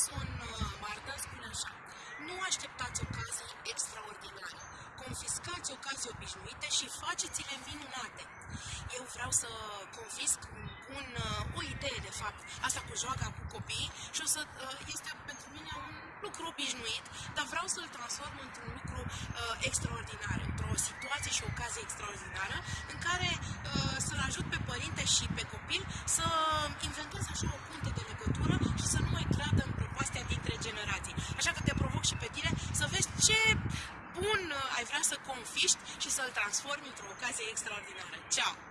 Jackson uh, Martin spune așa, nu așteptați ocazii extraordinare, confiscați ocazii obișnuite și faceți-le minunate. Eu vreau să confisc un, uh, o idee, de fapt, asta cu joaca cu copii și o să, uh, este pentru mine un lucru obișnuit, dar vreau să-l transform într-un lucru uh, extraordinar, într-o situație și ocazie extraordinară în care uh, să-l ajut pe părinte și pe copil să inventeze așa o punte de legătură și să nu mai creadă în prăpastia dintre generații. Așa că te provoc și pe tine să vezi ce bun uh, ai vrea să confiști și să-l transformi într-o ocazie extraordinară. Ceau!